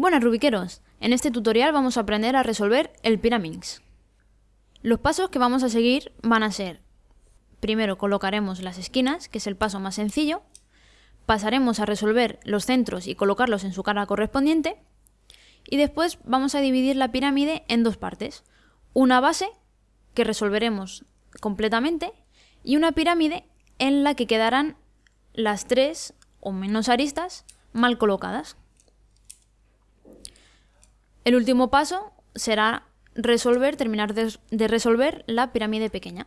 Buenas rubiqueros, en este tutorial vamos a aprender a resolver el Pyraminx. Los pasos que vamos a seguir van a ser, primero colocaremos las esquinas, que es el paso más sencillo, pasaremos a resolver los centros y colocarlos en su cara correspondiente, y después vamos a dividir la pirámide en dos partes, una base, que resolveremos completamente, y una pirámide en la que quedarán las tres o menos aristas mal colocadas. El último paso será resolver, terminar de, de resolver la pirámide pequeña.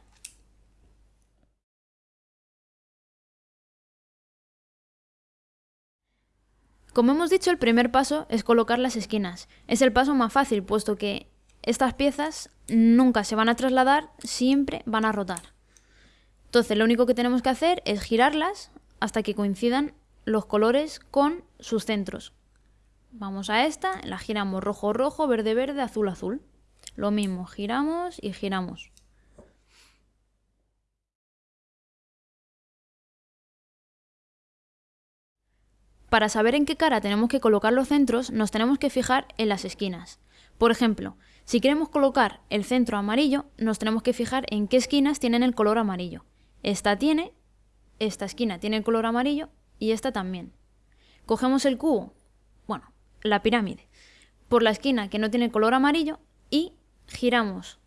Como hemos dicho, el primer paso es colocar las esquinas. Es el paso más fácil, puesto que estas piezas nunca se van a trasladar, siempre van a rotar. Entonces lo único que tenemos que hacer es girarlas hasta que coincidan los colores con sus centros. Vamos a esta, la giramos rojo rojo, verde verde, azul azul. Lo mismo, giramos y giramos. Para saber en qué cara tenemos que colocar los centros, nos tenemos que fijar en las esquinas. Por ejemplo, si queremos colocar el centro amarillo, nos tenemos que fijar en qué esquinas tienen el color amarillo. Esta tiene, esta esquina tiene el color amarillo y esta también. Cogemos el cubo, la pirámide, por la esquina que no tiene color amarillo y giramos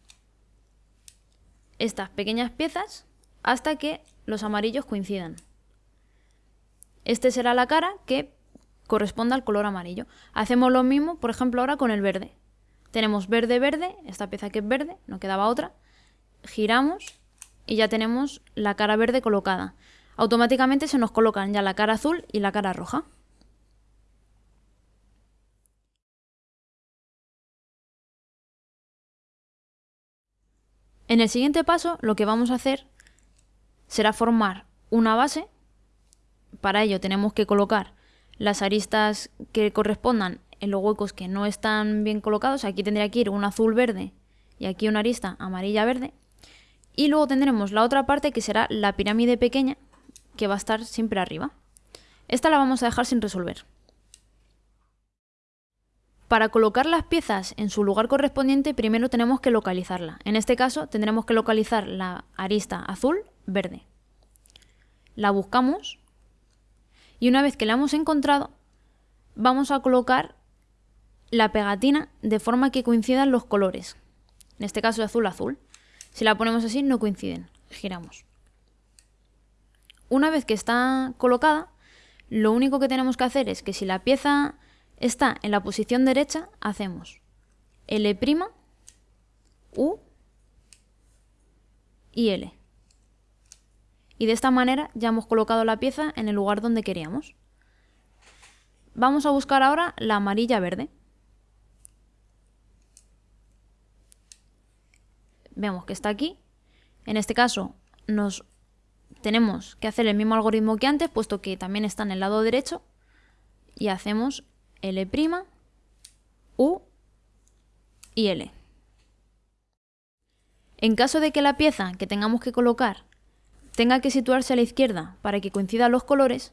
estas pequeñas piezas hasta que los amarillos coincidan. Este será la cara que corresponda al color amarillo. Hacemos lo mismo, por ejemplo, ahora con el verde. Tenemos verde, verde, esta pieza que es verde, no quedaba otra. Giramos y ya tenemos la cara verde colocada. Automáticamente se nos colocan ya la cara azul y la cara roja. En el siguiente paso lo que vamos a hacer será formar una base para ello tenemos que colocar las aristas que correspondan en los huecos que no están bien colocados. Aquí tendría que ir un azul verde y aquí una arista amarilla verde. Y luego tendremos la otra parte que será la pirámide pequeña que va a estar siempre arriba. Esta la vamos a dejar sin resolver. Para colocar las piezas en su lugar correspondiente primero tenemos que localizarla. En este caso tendremos que localizar la arista azul verde. La buscamos y una vez que la hemos encontrado, vamos a colocar la pegatina de forma que coincidan los colores. En este caso azul azul. Si la ponemos así no coinciden. Giramos. Una vez que está colocada, lo único que tenemos que hacer es que si la pieza está en la posición derecha, hacemos L', U y L y de esta manera ya hemos colocado la pieza en el lugar donde queríamos. Vamos a buscar ahora la amarilla verde. Vemos que está aquí. En este caso nos tenemos que hacer el mismo algoritmo que antes, puesto que también está en el lado derecho. Y hacemos L', U y L. En caso de que la pieza que tengamos que colocar tenga que situarse a la izquierda para que coincidan los colores,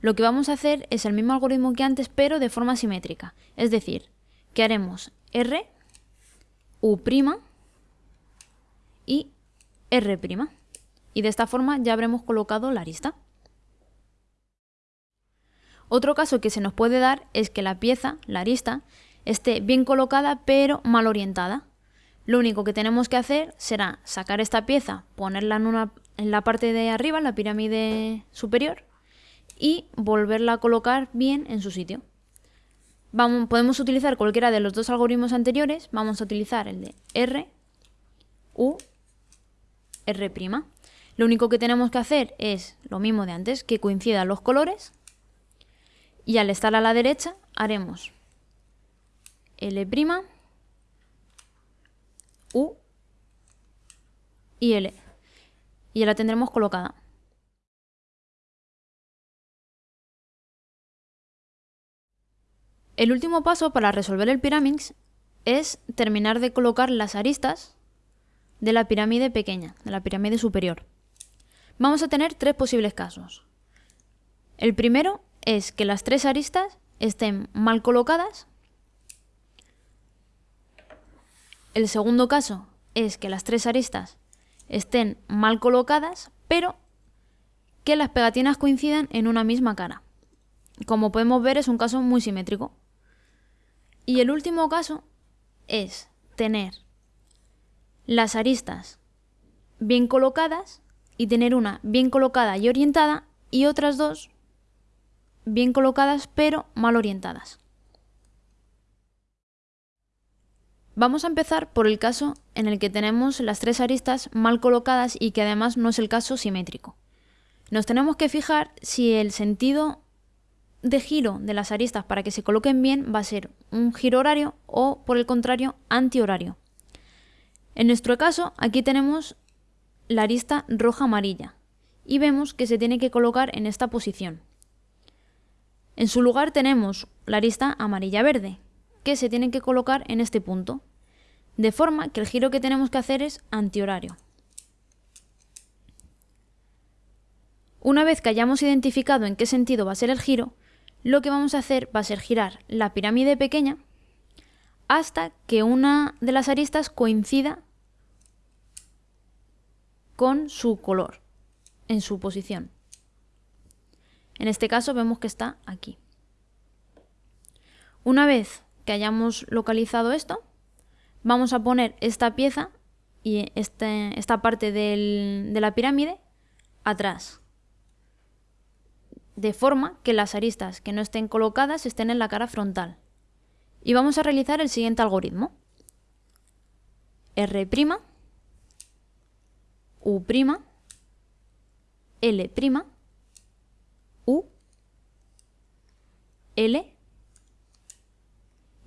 lo que vamos a hacer es el mismo algoritmo que antes, pero de forma simétrica. Es decir, que haremos R, U' y R'. Y de esta forma ya habremos colocado la arista. Otro caso que se nos puede dar es que la pieza, la arista, esté bien colocada pero mal orientada. Lo único que tenemos que hacer será sacar esta pieza, ponerla en la parte de arriba, en la pirámide superior, y volverla a colocar bien en su sitio. Vamos, podemos utilizar cualquiera de los dos algoritmos anteriores, vamos a utilizar el de R, U, R'. Lo único que tenemos que hacer es lo mismo de antes, que coincidan los colores, y al estar a la derecha haremos L', U y L y ya la tendremos colocada. El último paso para resolver el Pyraminx es terminar de colocar las aristas de la pirámide pequeña, de la pirámide superior. Vamos a tener tres posibles casos. El primero es que las tres aristas estén mal colocadas. El segundo caso es que las tres aristas estén mal colocadas, pero que las pegatinas coincidan en una misma cara. Como podemos ver es un caso muy simétrico. Y el último caso es tener las aristas bien colocadas y tener una bien colocada y orientada y otras dos bien colocadas pero mal orientadas. Vamos a empezar por el caso en el que tenemos las tres aristas mal colocadas y que además no es el caso simétrico. Nos tenemos que fijar si el sentido de giro de las aristas para que se coloquen bien va a ser un giro horario o por el contrario antihorario. En nuestro caso aquí tenemos la arista roja-amarilla y vemos que se tiene que colocar en esta posición. En su lugar tenemos la arista amarilla-verde, que se tiene que colocar en este punto, de forma que el giro que tenemos que hacer es antihorario. Una vez que hayamos identificado en qué sentido va a ser el giro, lo que vamos a hacer va a ser girar la pirámide pequeña hasta que una de las aristas coincida con su color en su posición. En este caso vemos que está aquí. Una vez que hayamos localizado esto, vamos a poner esta pieza y este, esta parte de la pirámide atrás. De forma que las aristas que no estén colocadas estén en la cara frontal. Y vamos a realizar el siguiente algoritmo. R', U', L', U, L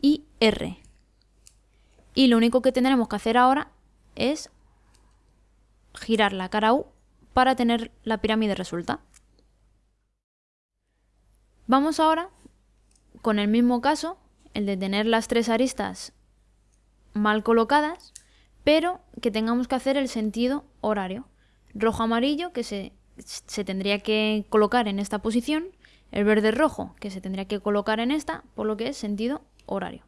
y R. Y lo único que tendremos que hacer ahora es girar la cara U para tener la pirámide resuelta. Vamos ahora con el mismo caso, el de tener las tres aristas mal colocadas, pero que tengamos que hacer el sentido horario. Rojo-amarillo, que se, se tendría que colocar en esta posición, el verde-rojo, que se tendría que colocar en esta, por lo que es sentido horario.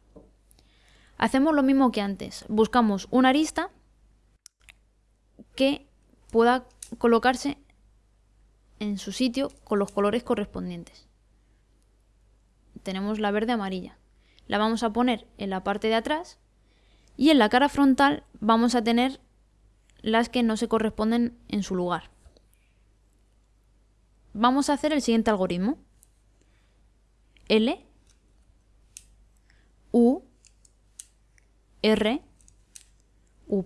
Hacemos lo mismo que antes, buscamos una arista que pueda colocarse en su sitio con los colores correspondientes. Tenemos la verde amarilla. La vamos a poner en la parte de atrás y en la cara frontal vamos a tener las que no se corresponden en su lugar. Vamos a hacer el siguiente algoritmo. L, U, R, U',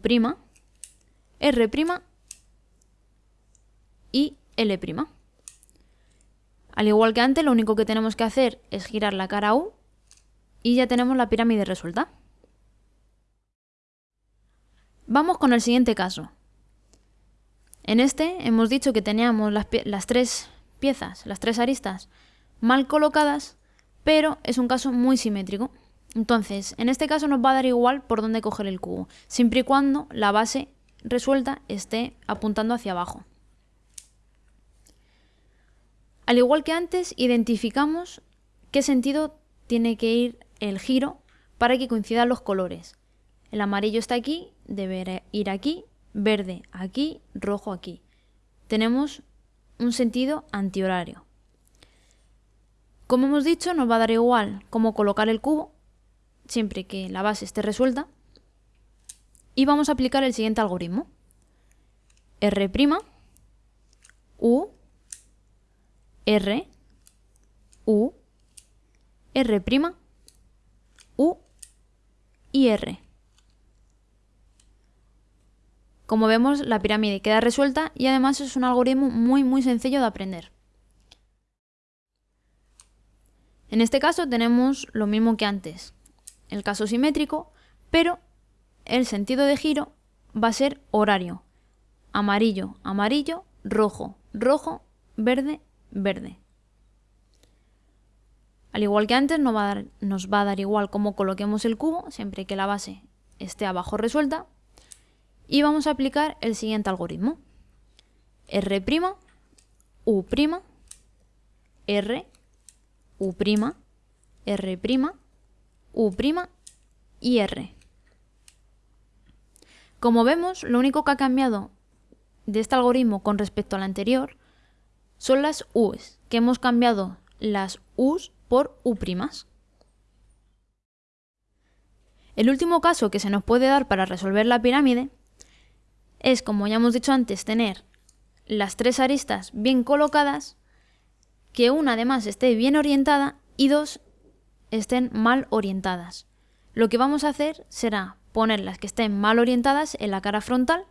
R' y L'. Al igual que antes, lo único que tenemos que hacer es girar la cara U y ya tenemos la pirámide resuelta. Vamos con el siguiente caso. En este hemos dicho que teníamos las, las, tres piezas, las tres aristas, mal colocadas, pero es un caso muy simétrico. Entonces, en este caso nos va a dar igual por dónde coger el cubo, siempre y cuando la base resuelta esté apuntando hacia abajo. Al igual que antes, identificamos qué sentido tiene que ir el giro para que coincidan los colores. El amarillo está aquí, debe ir aquí, verde aquí, rojo aquí. Tenemos un sentido antihorario. Como hemos dicho, nos va a dar igual cómo colocar el cubo, siempre que la base esté resuelta. Y vamos a aplicar el siguiente algoritmo. R', U, R, U, R', U y R. Como vemos, la pirámide queda resuelta y además es un algoritmo muy muy sencillo de aprender. En este caso tenemos lo mismo que antes, el caso simétrico, pero el sentido de giro va a ser horario. Amarillo, amarillo, rojo, rojo, verde, verde. Al igual que antes, nos va, a dar, nos va a dar igual cómo coloquemos el cubo, siempre que la base esté abajo resuelta. Y vamos a aplicar el siguiente algoritmo. R', U', R, U', R', U' y R. Como vemos, lo único que ha cambiado de este algoritmo con respecto al anterior son las U's, que hemos cambiado las U's por U'. El último caso que se nos puede dar para resolver la pirámide es, como ya hemos dicho antes, tener las tres aristas bien colocadas, que una además esté bien orientada y dos estén mal orientadas. Lo que vamos a hacer será poner las que estén mal orientadas en la cara frontal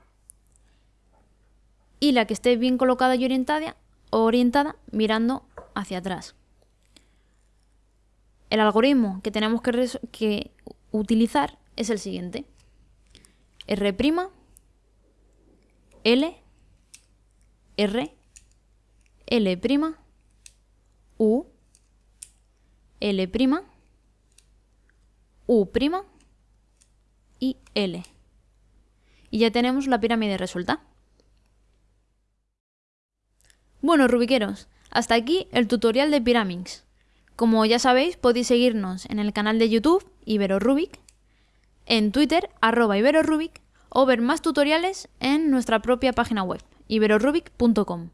y la que esté bien colocada y orientada, orientada mirando hacia atrás. El algoritmo que tenemos que, utilizar es el siguiente. R', L, R, L', U, L', U' y L. Y ya tenemos la pirámide resuelta. Bueno, rubiqueros, hasta aquí el tutorial de Pyraminx. Como ya sabéis, podéis seguirnos en el canal de YouTube IberoRubik, en Twitter arroba IberoRubik o ver más tutoriales en nuestra propia página web iberorubic.com.